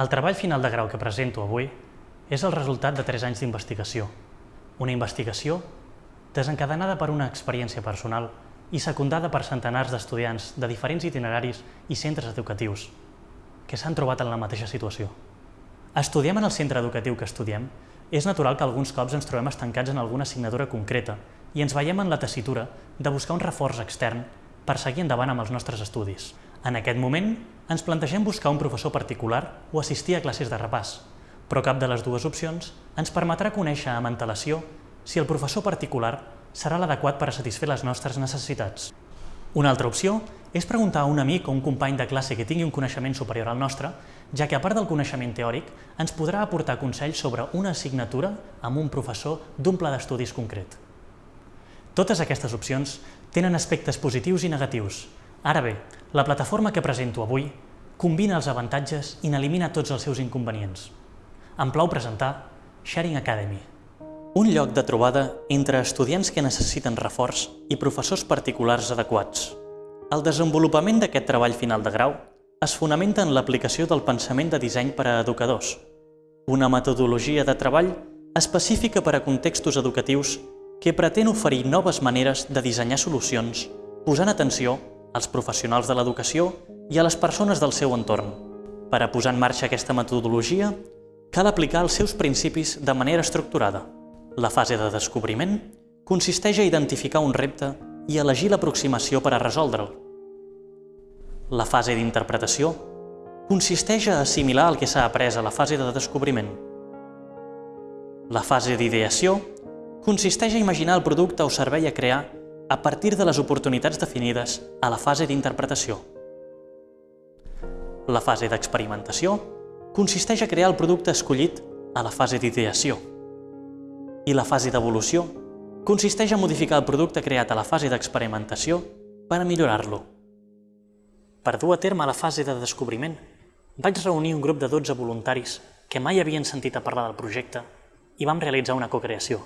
El treball final de grau que presento avui és el resultat de 3 anys d'investigació. Una investigació desencadenada per una experiència personal i secundada per centenars d'estudiants de diferents itineraris i centres educatius que s'han trobat en la mateixa situació. Estudiem en el centre educatiu que estudiem, és natural que alguns cops ens trobem estancats en alguna assignatura concreta i ens veiem en la tessitura de buscar un reforç extern per seguir endavant amb els nostres estudis. En aquest moment, ens plantegem buscar un professor particular o assistir a classes de repàs, però cap de les dues opcions ens permetrà conèixer amb antelació si el professor particular serà l'adequat per a satisfer les nostres necessitats. Una altra opció és preguntar a un amic o un company de classe que tingui un coneixement superior al nostre, ja que a part del coneixement teòric, ens podrà aportar consells sobre una assignatura amb un professor d'un pla d'estudis concret. Totes aquestes opcions tenen aspectes positius i negatius. Ara bé, la plataforma que presento avui combina els avantatges i n'elimina tots els seus inconvenients. Em plau presentar Sharing Academy, un lloc de trobada entre estudiants que necessiten reforç i professors particulars adequats. El desenvolupament d'aquest treball final de grau es fonamenta en l'aplicació del pensament de disseny per a educadors, una metodologia de treball específica per a contextos educatius que pretén oferir noves maneres de dissenyar solucions, posant atenció als professionals de l'educació i a les persones del seu entorn. Per a posar en marxa aquesta metodologia, cal aplicar els seus principis de manera estructurada. La fase de descobriment consisteix a identificar un repte i elegir l'aproximació per a resoldre'l. La fase d'interpretació consisteix a assimilar el que s'ha après a la fase de descobriment. La fase d'ideació consisteix a imaginar el producte o servei a crear a partir de les oportunitats definides a la fase d'interpretació. La fase d'experimentació consisteix a crear el producte escollit a la fase d'ideació. I la fase d'evolució consisteix a modificar el producte creat a la fase d'experimentació per a millorar-lo. Per dur a terme la fase de descobriment, vaig reunir un grup de 12 voluntaris que mai havien sentit a parlar del projecte i vam realitzar una cocreació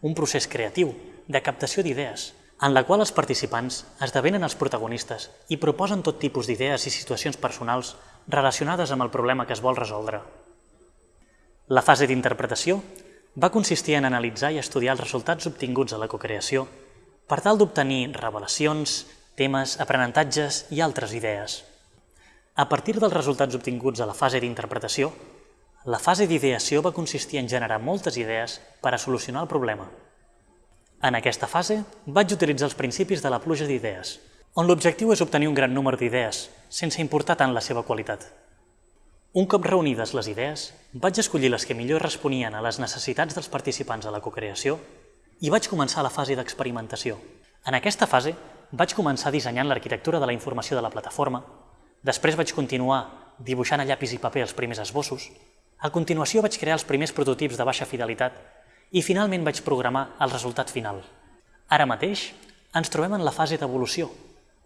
un procés creatiu de captació d'idees, en la qual els participants esdevenen els protagonistes i proposen tot tipus d'idees i situacions personals relacionades amb el problema que es vol resoldre. La fase d'interpretació va consistir en analitzar i estudiar els resultats obtinguts a la cocreació per tal d'obtenir revelacions, temes, aprenentatges i altres idees. A partir dels resultats obtinguts a la fase d'interpretació, la fase d'ideació va consistir en generar moltes idees per a solucionar el problema. En aquesta fase vaig utilitzar els principis de la pluja d'idees, on l'objectiu és obtenir un gran número d'idees, sense importar tant la seva qualitat. Un cop reunides les idees, vaig escollir les que millor responien a les necessitats dels participants a la cocreació i vaig començar la fase d'experimentació. En aquesta fase, vaig començar dissenyant l'arquitectura de la informació de la plataforma, després vaig continuar dibuixant a llapis i paper els primers esbossos, a continuació vaig crear els primers prototips de baixa fidelitat i finalment vaig programar el resultat final. Ara mateix ens trobem en la fase d'evolució,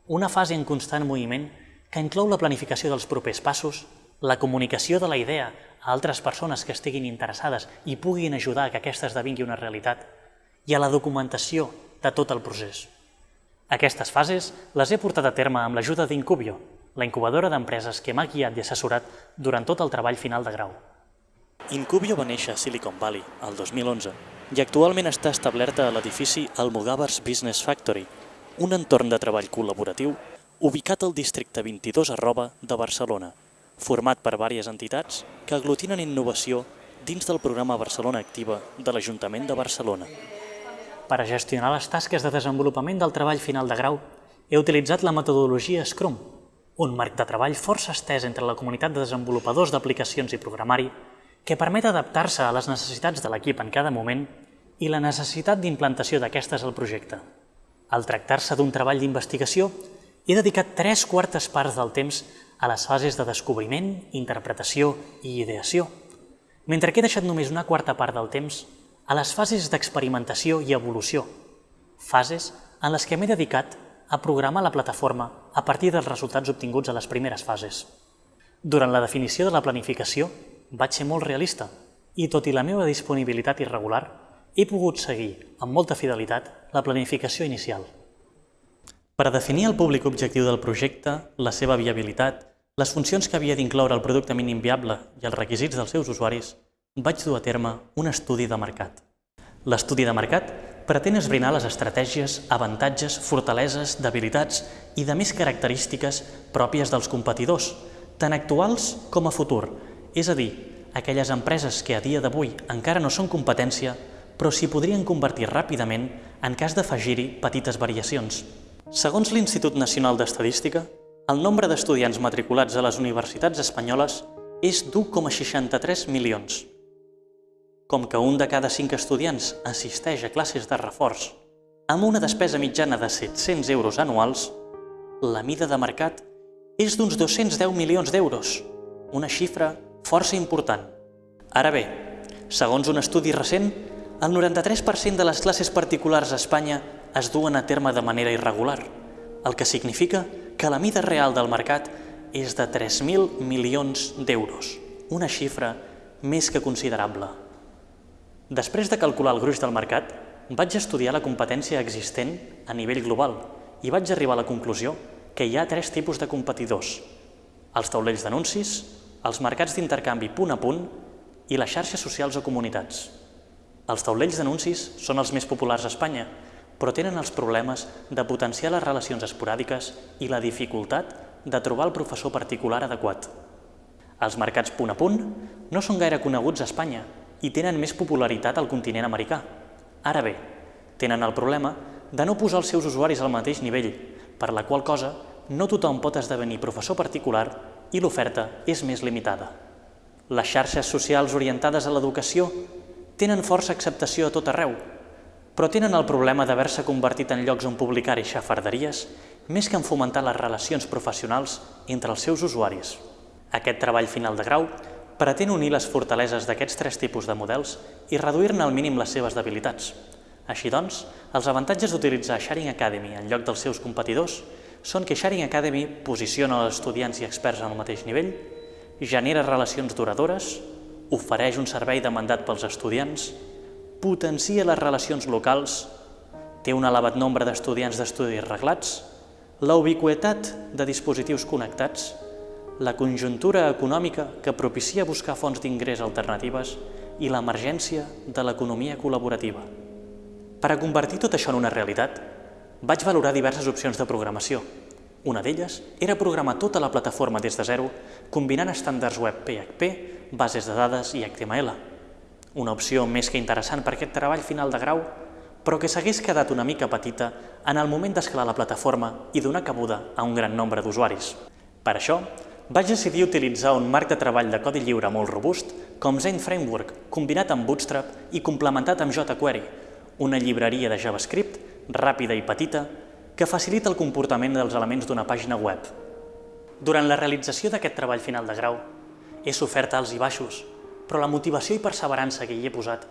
una fase en constant moviment que inclou la planificació dels propers passos, la comunicació de la idea a altres persones que estiguin interessades i puguin ajudar que aquesta esdevingui una realitat, i a la documentació de tot el procés. Aquestes fases les he portat a terme amb l'ajuda d'Incubio, la incubadora d'empreses que m'ha guiat i assessorat durant tot el treball final de grau. Incubio va néixer a Silicon Valley el 2011 i actualment està establerta a l'edifici Almogàvers Business Factory, un entorn de treball col·laboratiu ubicat al districte 22 arroba de Barcelona, format per diverses entitats que aglutinen innovació dins del programa Barcelona Activa de l'Ajuntament de Barcelona. Per a gestionar les tasques de desenvolupament del treball final de grau, he utilitzat la metodologia Scrum, un marc de treball força estès entre la comunitat de desenvolupadors d'aplicacions i programari que permet adaptar-se a les necessitats de l'equip en cada moment i la necessitat d'implantació d'aquestes al projecte. Al tractar-se d'un treball d'investigació, he dedicat tres quartes parts del temps a les fases de descobriment, interpretació i ideació, mentre que he deixat només una quarta part del temps a les fases d'experimentació i evolució, fases en les que m'he dedicat a programar la plataforma a partir dels resultats obtinguts a les primeres fases. Durant la definició de la planificació, vaig ser molt realista i, tot i la meva disponibilitat irregular, he pogut seguir amb molta fidelitat la planificació inicial. Per a definir el públic objectiu del projecte, la seva viabilitat, les funcions que havia d'incloure el producte mínim viable i els requisits dels seus usuaris, vaig dur a terme un estudi de mercat. L'estudi de mercat pretén esbrinar les estratègies, avantatges, fortaleses, debilitats i de més característiques pròpies dels competidors, tant actuals com a futur, és a dir, aquelles empreses que a dia d'avui encara no són competència, però s'hi podrien convertir ràpidament en cas d'afegir-hi petites variacions. Segons l'Institut Nacional d'Estadística, el nombre d'estudiants matriculats a les universitats espanyoles és d'1,63 milions. Com que un de cada cinc estudiants assisteix a classes de reforç amb una despesa mitjana de 700 euros anuals, la mida de mercat és d'uns 210 milions d'euros, una xifra força important. Ara bé, segons un estudi recent, el 93% de les classes particulars a Espanya es duen a terme de manera irregular, el que significa que la mida real del mercat és de 3.000 milions d'euros, una xifra més que considerable. Després de calcular el gruix del mercat, vaig estudiar la competència existent a nivell global i vaig arribar a la conclusió que hi ha tres tipus de competidors. Els taulells d'anuncis, els mercats d'intercanvi punt a punt i les xarxes socials o comunitats. Els taulells d'anuncis són els més populars a Espanya, però tenen els problemes de potenciar les relacions esporàdiques i la dificultat de trobar el professor particular adequat. Els mercats punt a punt no són gaire coneguts a Espanya i tenen més popularitat al continent americà. Ara bé, tenen el problema de no posar els seus usuaris al mateix nivell, per la qual cosa no tothom pot esdevenir professor particular i l'oferta és més limitada. Les xarxes socials orientades a l'educació tenen força acceptació a tot arreu, però tenen el problema d'haver-se convertit en llocs on publicar-hi xafarderies més que en fomentar les relacions professionals entre els seus usuaris. Aquest treball final de grau pretén unir les fortaleses d'aquests tres tipus de models i reduir-ne al mínim les seves debilitats. Així doncs, els avantatges d'utilitzar Sharing Academy en lloc dels seus competidors són que Sharing Academy posiciona els estudiants i experts al mateix nivell, genera relacions duradores, ofereix un servei demandat pels estudiants, potencia les relacions locals, té un elevat nombre d'estudiants d'estudis reglats, la ubiquetat de dispositius connectats, la conjuntura econòmica que propicia buscar fonts d'ingrés alternatives i l'emergència de l'economia col·laborativa. Per a convertir tot això en una realitat, vaig valorar diverses opcions de programació. Una d'elles era programar tota la plataforma des de zero, combinant estàndards web PHP, bases de dades i HTML. Una opció més que interessant per aquest treball final de grau, però que s'hagués quedat una mica petita en el moment d'escalar la plataforma i donar cabuda a un gran nombre d'usuaris. Per això, vaig decidir utilitzar un marc de treball de codi lliure molt robust com Zen Framework, combinat amb Bootstrap i complementat amb jQuery, una llibreria de JavaScript ràpida i petita, que facilita el comportament dels elements d'una pàgina web. Durant la realització d'aquest treball final de grau, he sofert alts i baixos, però la motivació i perseverança que hi he posat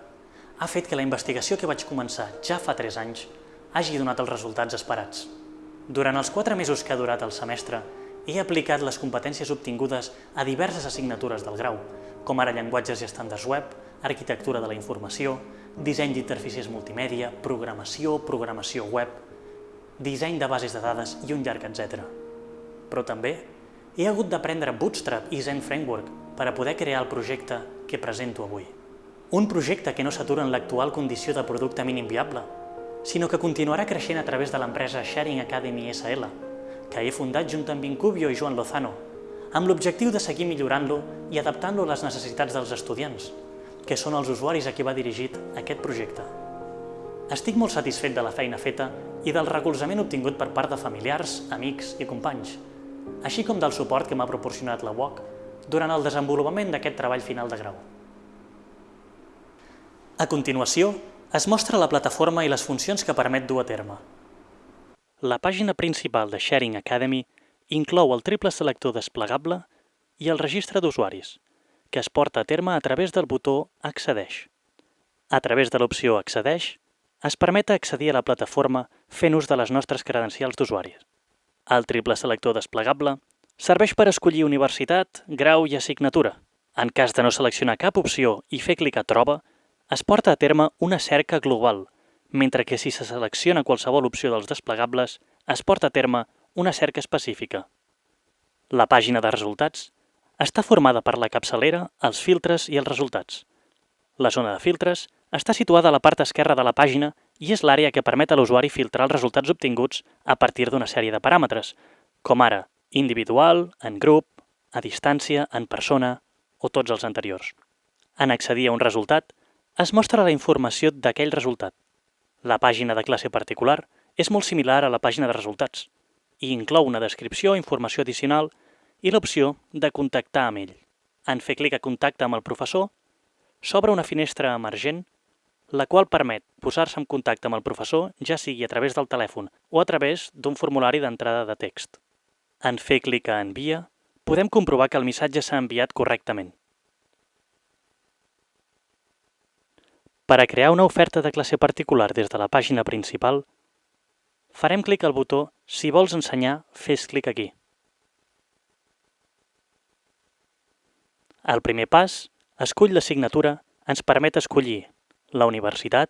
ha fet que la investigació que vaig començar ja fa 3 anys hagi donat els resultats esperats. Durant els 4 mesos que ha durat el semestre, he aplicat les competències obtingudes a diverses assignatures del grau, com ara llenguatges i estàndards web, arquitectura de la informació, disseny d'interfícies multimèdia, programació, programació web, disseny de bases de dades i un llarg etc. Però també he hagut d'aprendre Bootstrap i Zen Framework per a poder crear el projecte que presento avui. Un projecte que no s'atura en l'actual condició de producte mínim viable, sinó que continuarà creixent a través de l'empresa Sharing Academy SL, que he fundat junt amb Incubio i Joan Lozano, amb l'objectiu de seguir millorant-lo i adaptant-lo a les necessitats dels estudiants, que són els usuaris a qui va dirigit aquest projecte. Estic molt satisfet de la feina feta i del recolzament obtingut per part de familiars, amics i companys, així com del suport que m'ha proporcionat la UOC durant el desenvolupament d'aquest treball final de grau. A continuació, es mostra la plataforma i les funcions que permet dur a terme. La pàgina principal de Sharing Academy inclou el triple selector desplegable i el registre d'usuaris, que es porta a terme a través del botó Accedeix. A través de l'opció Accedeix, es permet accedir a la plataforma fent ús de les nostres credencials d'usuari. El triple selector desplegable serveix per escollir universitat, grau i assignatura. En cas de no seleccionar cap opció i fer clic a Troba, es porta a terme una cerca global, mentre que si se selecciona qualsevol opció dels desplegables, es porta a terme una cerca específica. La pàgina de resultats està formada per la capçalera, els filtres i els resultats. La zona de filtres està situada a la part esquerra de la pàgina i és l'àrea que permet a l'usuari filtrar els resultats obtinguts a partir d'una sèrie de paràmetres, com ara individual, en grup, a distància, en persona o tots els anteriors. En accedir a un resultat, es mostra la informació d'aquell resultat. La pàgina de classe particular és molt similar a la pàgina de resultats i inclou una descripció informació addicional i l'opció de contactar amb ell. En fer clic a Contacte amb el professor, s'obre una finestra emergent la qual permet posar-se en contacte amb el professor ja sigui a través del telèfon o a través d'un formulari d'entrada de text. En fer clic a Envia, podem comprovar que el missatge s'ha enviat correctament. Per a crear una oferta de classe particular des de la pàgina principal, farem clic al botó Si vols ensenyar, fes clic aquí. El primer pas, escull l'assignatura, ens permet escollir la universitat,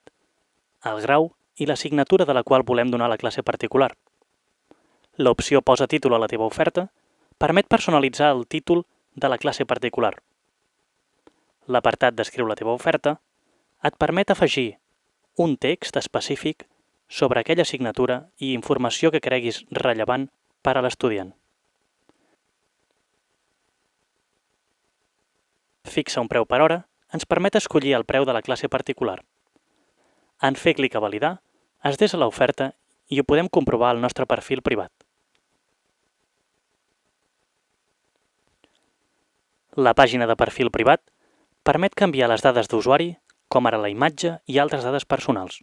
el grau i l'assignatura de la qual volem donar la classe particular. L'opció Posa títol a la teva oferta permet personalitzar el títol de la classe particular. L'apartat Descriu la teva oferta et permet afegir un text específic sobre aquella assignatura i informació que creguis rellevant per a l'estudiant. Fixa un preu per hora ens permet escollir el preu de la classe particular. En fer clic a validar, es desa l'oferta i ho podem comprovar al nostre perfil privat. La pàgina de perfil privat permet canviar les dades d'usuari, com ara la imatge i altres dades personals.